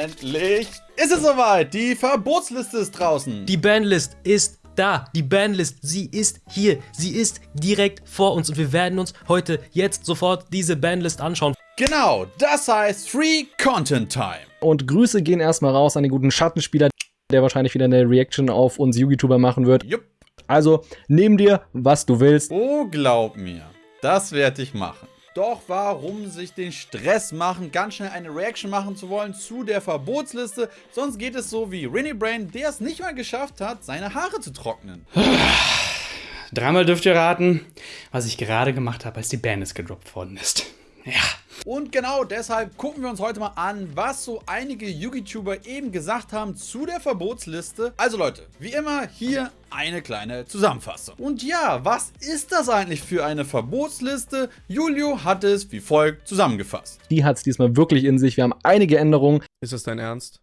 Endlich ist es soweit. Die Verbotsliste ist draußen. Die Banlist ist da. Die Banlist, sie ist hier. Sie ist direkt vor uns und wir werden uns heute, jetzt, sofort diese Banlist anschauen. Genau, das heißt Free Content Time. Und Grüße gehen erstmal raus an den guten Schattenspieler, der wahrscheinlich wieder eine Reaction auf uns YouTuber machen wird. Jupp. Also, nimm dir, was du willst. Oh, glaub mir, das werde ich machen. Doch warum sich den Stress machen, ganz schnell eine Reaction machen zu wollen zu der Verbotsliste? Sonst geht es so wie Rinny Brain, der es nicht mal geschafft hat, seine Haare zu trocknen. Dreimal dürft ihr raten, was ich gerade gemacht habe, als die Bandis gedroppt worden ist. Ja. Und genau deshalb gucken wir uns heute mal an, was so einige YouTuber eben gesagt haben zu der Verbotsliste. Also Leute, wie immer hier eine kleine Zusammenfassung. Und ja, was ist das eigentlich für eine Verbotsliste? Julio hat es wie folgt zusammengefasst. Die hat es diesmal wirklich in sich. Wir haben einige Änderungen. Ist das dein Ernst?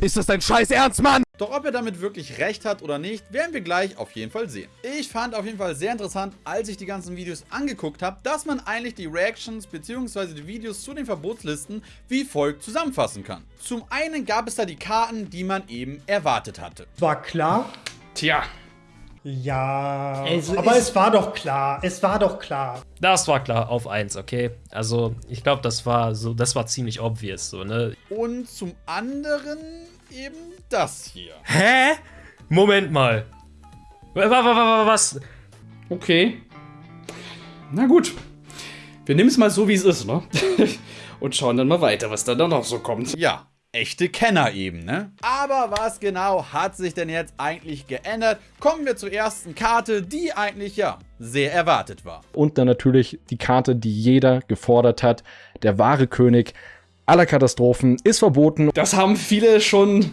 Ist das dein scheiß Ernst, Mann? Doch ob er damit wirklich recht hat oder nicht, werden wir gleich auf jeden Fall sehen. Ich fand auf jeden Fall sehr interessant, als ich die ganzen Videos angeguckt habe, dass man eigentlich die Reactions bzw. die Videos zu den Verbotslisten wie folgt zusammenfassen kann. Zum einen gab es da die Karten, die man eben erwartet hatte. War klar. Tja. Ja, Also aber es war doch klar. Es war doch klar. Das war klar auf 1, okay? Also, ich glaube, das war so, das war ziemlich obvious, so, ne? Und zum anderen eben das hier. Hä? Moment mal. Wa- wa- wa- wa- Was? Okay. Na gut. Wir nehmen es mal so, wie es ist, ne? Und schauen dann mal weiter, was da dann noch so kommt. Ja, echte Kenner eben, ne? Aber was genau hat sich denn jetzt eigentlich geändert? Kommen wir zur ersten Karte, die eigentlich, ja, sehr erwartet war. Und dann natürlich die Karte, die jeder gefordert hat. Der wahre König aller Katastrophen ist verboten. Das haben viele schon,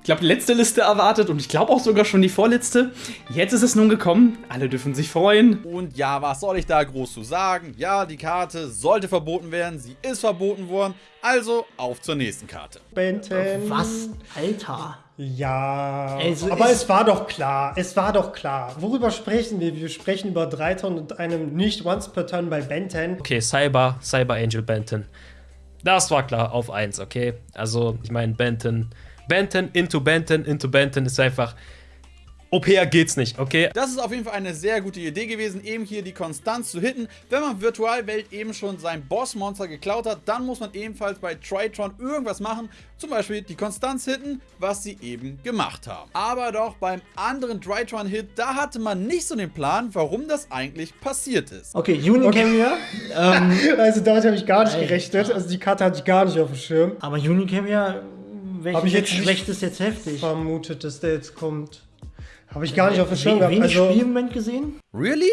ich glaube, die letzte Liste erwartet und ich glaube auch sogar schon die vorletzte. Jetzt ist es nun gekommen. Alle dürfen sich freuen. Und ja, was soll ich da groß zu sagen? Ja, die Karte sollte verboten werden, sie ist verboten worden. Also auf zur nächsten Karte. Benten. Was? Alter. Ja, Also aber es war doch klar. Es war doch klar. Worüber sprechen wir? Wir sprechen über 3 Tonnen und einem nicht Once per Turn bei Benten. Okay, Cyber, Cyber Angel Benton. Das war klar auf 1, okay? Also, ich meine, Benton. Benton into Benton into Benton ist einfach. OPR geht's nicht, okay? Das ist auf jeden Fall eine sehr gute Idee gewesen, eben hier die Konstanz zu hitten. Wenn man Virtualwelt eben schon sein Bossmonster geklaut hat, dann muss man ebenfalls bei Tritron irgendwas machen. Zum Beispiel die Konstanz hitten, was sie eben gemacht haben. Aber doch beim anderen Tritron-Hit, da hatte man nicht so den Plan, warum das eigentlich passiert ist. Okay, Unicam hier. Ähm, Also damit habe ich gar nicht gerechnet. Also die Karte hatte ich gar nicht auf dem Schirm. aber Unicam hier, welches jetzt nicht- schlecht ist jetzt heftig? Vermutet, dass der jetzt kommt. Habe ich gar nicht auf dem Schirm gehabt. wenig Also, Spielmoment gesehen? Really?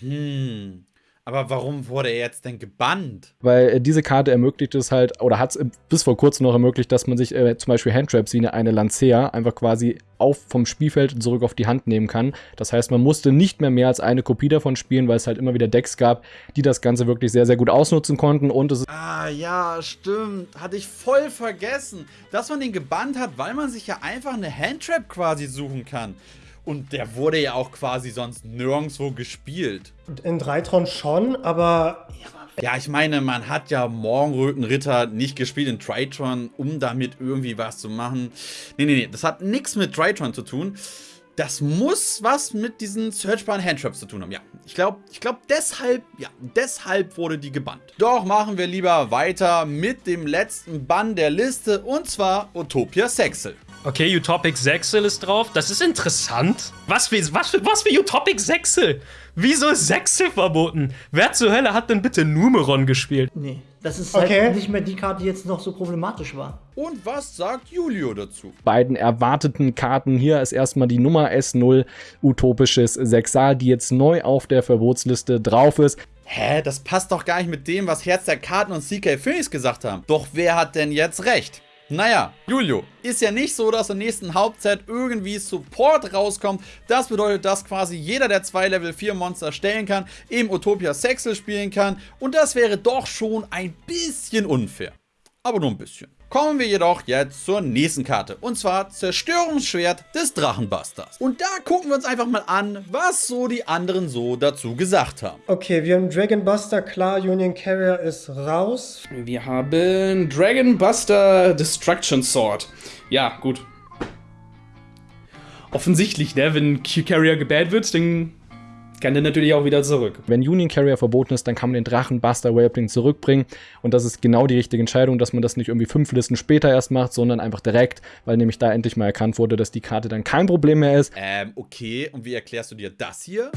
Hm. Aber warum wurde er jetzt denn gebannt? Weil äh, diese Karte ermöglicht es halt, oder hat es bis vor kurzem noch ermöglicht, dass man sich äh, zum Beispiel Handtraps wie eine, eine Lancea einfach quasi auf vom Spielfeld zurück auf die Hand nehmen kann. Das heißt, man musste nicht mehr mehr als eine Kopie davon spielen, weil es halt immer wieder Decks gab, die das Ganze wirklich sehr, sehr gut ausnutzen konnten. Und es ist Ah, ja, stimmt. Hatte ich voll vergessen, dass man den gebannt hat, weil man sich ja einfach eine Handtrap quasi suchen kann. Und der wurde ja auch quasi sonst nirgendwo gespielt. in 3 Tron schon, aber Ja, ich meine, man hat ja Morgenrötenritter nicht gespielt in Tritron, um damit irgendwie was zu machen. Nee, nee, nee, das hat nichts mit Tritron zu tun. Das muss was mit diesen searchbaren Handtraps zu tun haben. Ja, ich glaube, ich glaube deshalb, ja, deshalb wurde die gebannt. Doch machen wir lieber weiter mit dem letzten Bann der Liste und zwar Utopia Sexel. Okay, Utopic Sexel ist drauf. Das ist interessant. Was für, was für, was für Utopic Sexel? Wieso ist Sexel verboten? Wer zur Hölle hat denn bitte Numeron gespielt? Nee. Das ist Okay. halt nicht mehr die Karte, die jetzt noch so problematisch war. Und was sagt Julio dazu? beiden erwarteten Karten. Hier ist erstmal die Nummer S0 Utopisches Sexal, die jetzt neu auf der Verbotsliste drauf ist. Hä, das passt doch gar nicht mit dem, was Herz der Karten und CK Phoenix gesagt haben. Doch wer hat denn jetzt recht? Naja, Julio, ist ja nicht so, dass im nächsten Hauptset irgendwie Support rauskommt. Das bedeutet, dass quasi jeder der zwei Level 4 Monster stellen kann, eben Utopia Sexel spielen kann. Und das wäre doch schon ein bisschen unfair. Aber nur ein bisschen. Kommen wir jedoch jetzt zur nächsten Karte. Und zwar Zerstörungsschwert des Drachenbusters. Und da gucken wir uns einfach mal an, was so die anderen so dazu gesagt haben. Okay, wir haben Dragon Buster, klar, Union Carrier ist raus. Wir haben Dragon Buster Destruction Sword. Ja, gut. Offensichtlich, ne? Wenn Q-Carrier gebannt wird, dann kann der natürlich auch wieder zurück. Wenn Union Carrier verboten ist, dann kann man den Drachenbuster Waypoint zurückbringen. Und das ist genau die richtige Entscheidung, dass man das nicht irgendwie fünf Listen später erst macht, sondern einfach direkt, weil nämlich da endlich mal erkannt wurde, dass die Karte dann kein Problem mehr ist. Ähm, okay. Und wie erklärst du dir das hier?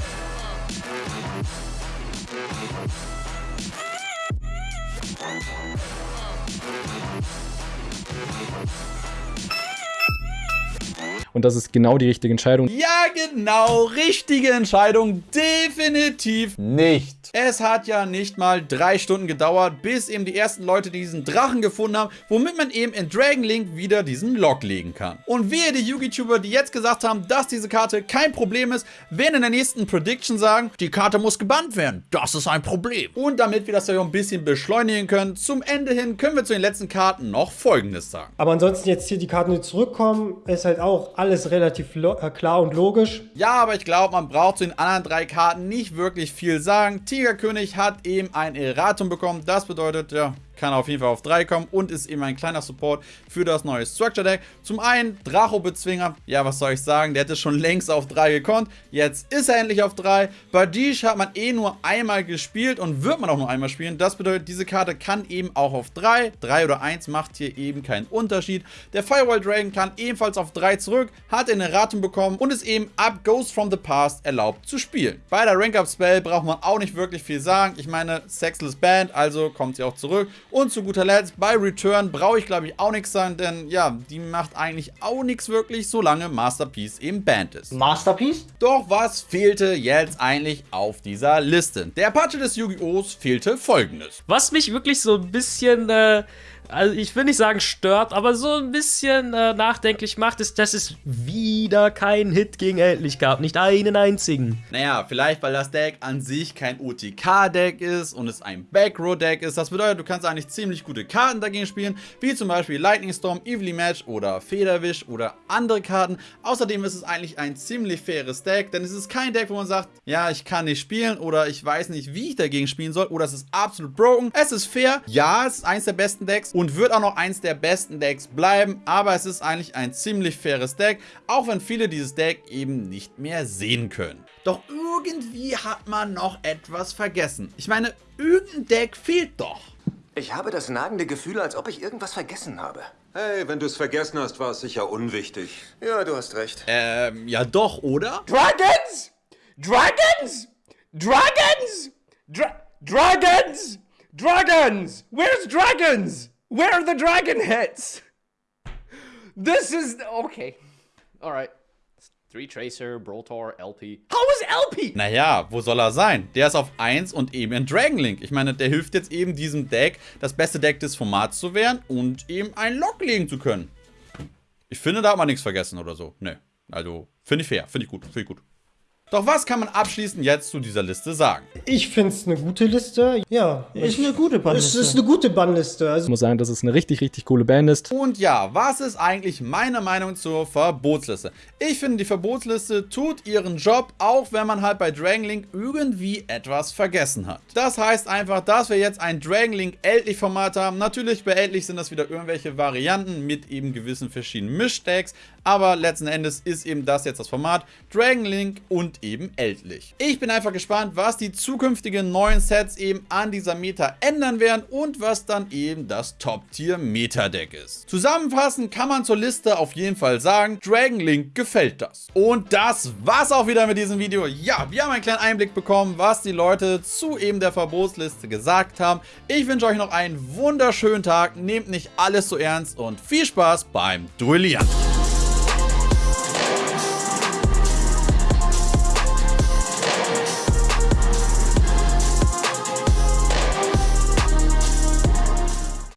Und das ist genau die richtige Entscheidung. Ja, genau, richtige Entscheidung. Definitiv nicht. Es hat ja nicht mal drei Stunden gedauert, bis eben die ersten Leute diesen Drachen gefunden haben, womit man eben in Dragon Link wieder diesen Lock legen kann. Und wehe die Yugi-Tuber, die jetzt gesagt haben, dass diese Karte kein Problem ist, werden in der nächsten Prediction sagen, die Karte muss gebannt werden. Das ist ein Problem. Und damit wir das ja ein bisschen beschleunigen können, zum Ende hin können wir zu den letzten Karten noch Folgendes sagen. Aber ansonsten jetzt hier die Karten, die zurückkommen, ist halt auch alles relativ äh, klar und logisch. Ja, aber ich glaube, man braucht zu den anderen drei Karten nicht wirklich viel sagen. Tigerkönig hat eben ein Erratum bekommen. Das bedeutet, ja, kann auf jeden Fall auf 3 kommen und ist eben ein kleiner Support für das neue Structure Deck. Zum einen Dracho-Bezwinger, ja, was soll ich sagen, der hätte schon längst auf 3 gekonnt. Jetzt ist er endlich auf 3. Badish hat man eh nur einmal gespielt und wird man auch nur einmal spielen. Das bedeutet, diese Karte kann eben auch auf 3. 3 oder 1 macht hier eben keinen Unterschied. Der Firewall Dragon kann ebenfalls auf 3 zurück, hat ein Erratum bekommen und ist eben ab Ghost from the Past erlaubt zu spielen. Bei der Rank-Up-Spell braucht man auch nicht wirklich viel sagen. Ich meine, Sexless Band, also kommt sie auch zurück. Und zu guter Letzt, bei Return brauche ich glaube ich auch nichts sagen, denn ja, die macht eigentlich auch nichts wirklich, solange Masterpiece eben Band ist. Masterpiece? Doch was fehlte jetzt eigentlich auf dieser Liste? Der Apache des Yu-Gi-Ohs fehlte folgendes. Was mich wirklich so ein bisschen, äh, also ich will nicht sagen stört, aber so ein bisschen äh, nachdenklich macht, ist, dass es wieder keinen Hit gegen Endlich gab. Nicht einen einzigen. Naja, vielleicht weil das Deck an sich kein OTK-Deck ist und es ein Backrow-Deck ist. Das bedeutet, du kannst eigentlich ziemlich gute Karten dagegen spielen, wie zum Beispiel Lightning Storm, Evilly Match oder Federwisch oder andere Karten. Außerdem ist es eigentlich ein ziemlich faires Deck, denn es ist kein Deck, wo man sagt, ja, ich kann nicht spielen oder ich weiß nicht, wie ich dagegen spielen soll oder es ist absolut broken. Es ist fair, ja, es ist eins der besten Decks und wird auch noch eins der besten Decks bleiben, aber es ist eigentlich ein ziemlich faires Deck, auch wenn viele dieses Deck eben nicht mehr sehen können. Doch irgendwie hat man noch etwas vergessen. Ich meine, irgendein Deck fehlt doch. Ich habe das nagende Gefühl, als ob ich irgendwas vergessen habe. Hey, wenn du es vergessen hast, war es sicher unwichtig. Ja, du hast recht. Ähm, ja doch, oder? Dragons! Dragons! Dragons! Dra dragons! Dragons! Where's dragons? Where are the dragon heads? This is okay. All right. Three Tracer, Brotor, LP. How is LP? Naja, wo soll er sein? Der ist auf 1 und eben in Dragon Link. Ich meine, der hilft jetzt eben diesem Deck, das beste Deck des Formats zu werden und eben einen Lock legen zu können. Ich finde, da hat man nichts vergessen oder so. Ne, also finde ich fair, finde ich gut, finde ich gut. Doch was kann man abschließend jetzt zu dieser Liste sagen? Ich finde es eine gute Liste. Ja, Ist eine gute es Bannliste. ist eine gute Bannliste. Ich Also muss sagen, dass es eine richtig, richtig coole Band ist. Und ja, was ist eigentlich meine Meinung zur Verbotsliste? Ich finde, die Verbotsliste tut ihren Job, auch wenn man halt bei Dragon Link irgendwie etwas vergessen hat. Das heißt einfach, dass wir jetzt ein Dragon Link Eltlich Format haben. Natürlich bei Eltlich sind das wieder irgendwelche Varianten mit eben gewissen verschiedenen Mischdecks, aber letzten Endes ist eben das jetzt das Format Dragon Link und eben Eltlich. Ich bin einfach gespannt, was die zukünftigen neuen Sets eben an dieser Meta ändern werden und was dann eben das Top-Tier-Meta-Deck ist. Zusammenfassend kann man zur Liste auf jeden Fall sagen, Dragon Link gefällt das. Und das war's auch wieder mit diesem Video. Ja, wir haben einen kleinen Einblick bekommen, was die Leute zu eben der Verbotsliste gesagt haben. Ich wünsche euch noch einen wunderschönen Tag, nehmt nicht alles so ernst und viel Spaß beim Duellieren.